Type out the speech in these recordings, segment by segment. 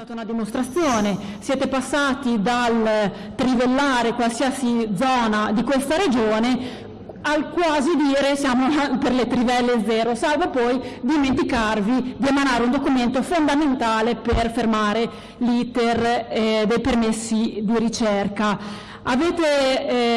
stata una dimostrazione, siete passati dal trivellare qualsiasi zona di questa regione al quasi dire siamo per le trivelle zero, salvo poi dimenticarvi di emanare un documento fondamentale per fermare l'iter eh, dei permessi di ricerca. Avete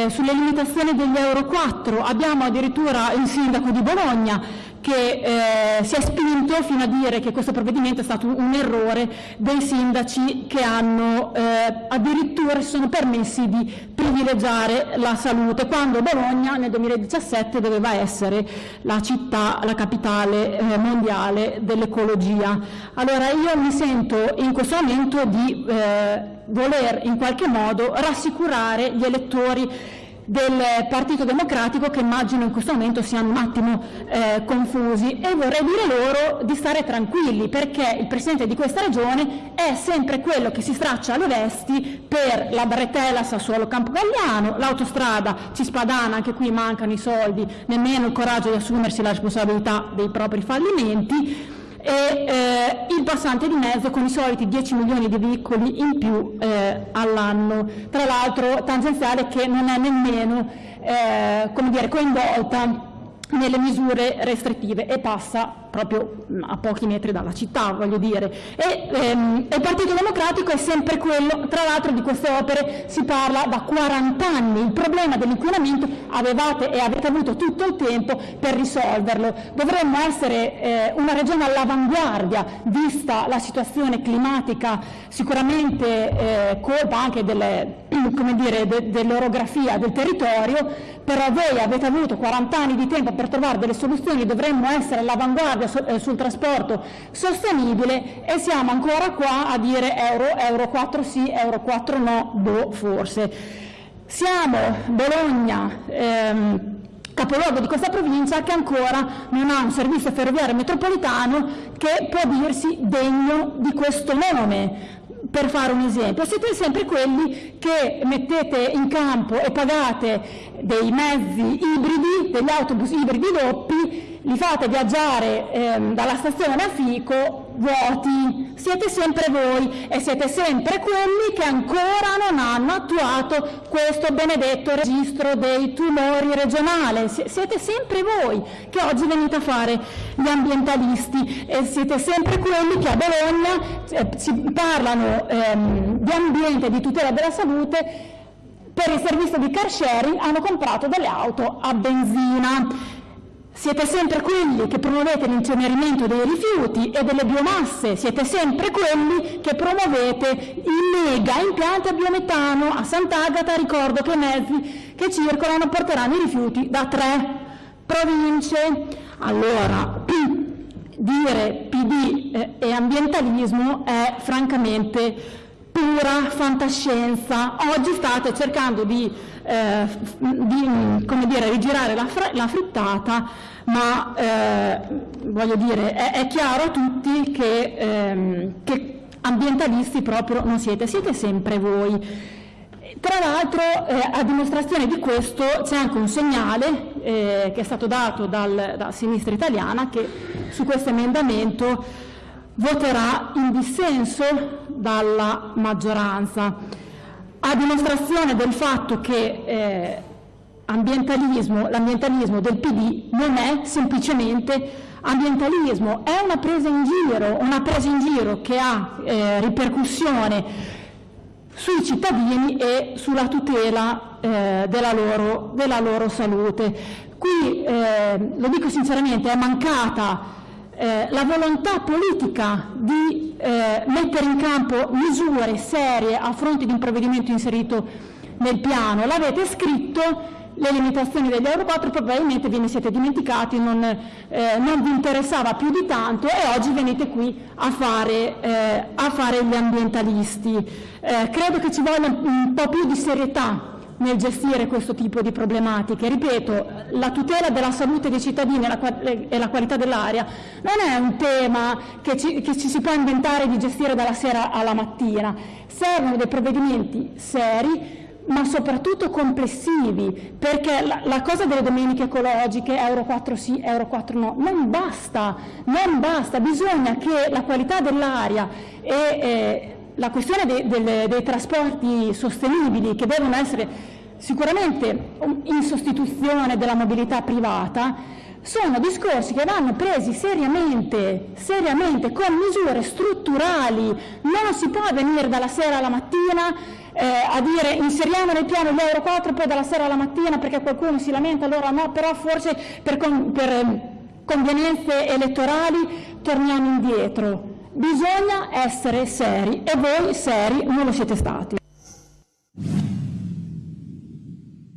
eh, sulle limitazioni degli Euro 4, abbiamo addirittura il sindaco di Bologna che eh, si è spinto fino a dire che questo provvedimento è stato un errore dei sindaci che hanno eh, addirittura si sono permessi di privilegiare la salute, quando Bologna nel 2017 doveva essere la città, la capitale eh, mondiale dell'ecologia. Allora io mi sento in questo momento di eh, voler in qualche modo rassicurare gli elettori del Partito Democratico che immagino in questo momento siano un attimo eh, confusi. E vorrei dire loro di stare tranquilli perché il Presidente di questa Regione è sempre quello che si straccia le vesti per la Bretella Sassuolo Campogalliano, l'autostrada Cispadana, anche qui mancano i soldi, nemmeno il coraggio di assumersi la responsabilità dei propri fallimenti, e eh, il passante di mezzo con i soliti 10 milioni di veicoli in più eh, all'anno, tra l'altro tangenziale che non è nemmeno eh, dire, coinvolta nelle misure restrittive e passa proprio a pochi metri dalla città, voglio dire. E, ehm, il Partito Democratico è sempre quello, tra l'altro di queste opere si parla da 40 anni, il problema dell'inquinamento avevate e avete avuto tutto il tempo per risolverlo. Dovremmo essere eh, una regione all'avanguardia, vista la situazione climatica, sicuramente eh, colpa anche delle, de, dell'orografia del territorio, però voi avete avuto 40 anni di tempo per trovare delle soluzioni, dovremmo essere all'avanguardia eh, sul trasporto sostenibile e siamo ancora qua a dire euro, euro 4 sì, euro 4 no, boh, forse. Siamo Bologna, ehm, capoluogo di questa provincia che ancora non ha un servizio ferroviario metropolitano che può dirsi degno di questo nome per fare un esempio, siete sempre quelli che mettete in campo e pagate dei mezzi ibridi, degli autobus ibridi doppi, li fate viaggiare ehm, dalla stazione a Fico vuoti, siete sempre voi e siete sempre quelli che ancora non hanno attuato questo benedetto registro dei tumori regionale, siete sempre voi che oggi venite a fare gli ambientalisti e siete sempre quelli che a Bologna eh, si parlano ehm, di ambiente di tutela della salute per il servizio di car sharing hanno comprato delle auto a benzina. Siete sempre quelli che promuovete l'incenerimento dei rifiuti e delle biomasse, siete sempre quelli che promuovete i mega impianti a biometano. A Sant'Agata ricordo che i mezzi che circolano porteranno i rifiuti da tre province. Allora, dire PD eh, e ambientalismo è francamente pura fantascienza. Oggi state cercando di eh, di dire, rigirare la, la frittata, ma eh, voglio dire, è, è, chiaro a tutti che, ehm, che, ambientalisti proprio non siete, siete sempre voi. Tra l'altro, eh, a dimostrazione di questo, c'è anche un segnale eh, che è stato dato dal, da Sinistra Italiana che su questo emendamento voterà in dissenso dalla maggioranza a dimostrazione del fatto che eh, l'ambientalismo del PD non è semplicemente ambientalismo, è una presa in giro, una presa in giro che ha eh, ripercussione sui cittadini e sulla tutela eh, della, loro, della, loro, salute. Qui, eh, lo dico sinceramente, è mancata eh, la volontà politica di eh, mettere in campo misure serie a fronte di un provvedimento inserito nel piano. L'avete scritto, le limitazioni degli Euro 4 probabilmente ve ne siete dimenticati, non, eh, non, vi interessava più di tanto e oggi venite qui a fare, eh, a fare gli ambientalisti. Eh, credo che ci voglia un po' più di serietà nel gestire questo tipo di problematiche. Ripeto, la tutela della salute dei cittadini e la qualità dell'aria non è un tema che ci, che ci si può inventare di gestire dalla sera alla mattina, servono dei provvedimenti seri, ma soprattutto complessivi, perché la, la, cosa delle domeniche ecologiche, Euro 4 sì, Euro 4 no, non basta, non basta, bisogna che la qualità dell'aria e eh, la questione dei, dei, dei trasporti sostenibili, che devono essere sicuramente in sostituzione della mobilità privata, sono discorsi che vanno presi seriamente, seriamente, con misure strutturali. Non si può venire dalla sera alla mattina eh, a dire inseriamo nel piano gli Euro 4 poi dalla sera alla mattina perché qualcuno si lamenta, allora no, però forse per, con, per eh, convenienze elettorali torniamo indietro. Bisogna essere seri e voi seri non lo siete stati.